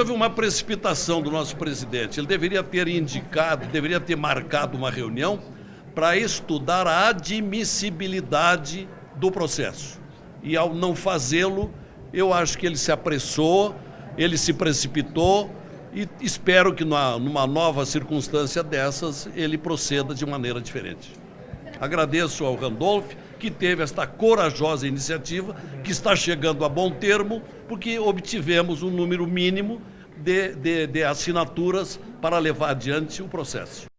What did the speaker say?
Houve uma precipitação do nosso presidente. Ele deveria ter indicado, deveria ter marcado uma reunião para estudar a admissibilidade do processo. E ao não fazê-lo, eu acho que ele se apressou, ele se precipitou e espero que numa nova circunstância dessas ele proceda de maneira diferente. Agradeço ao Randolph que teve esta corajosa iniciativa, que está chegando a bom termo, porque obtivemos um número mínimo de, de, de assinaturas para levar adiante o processo.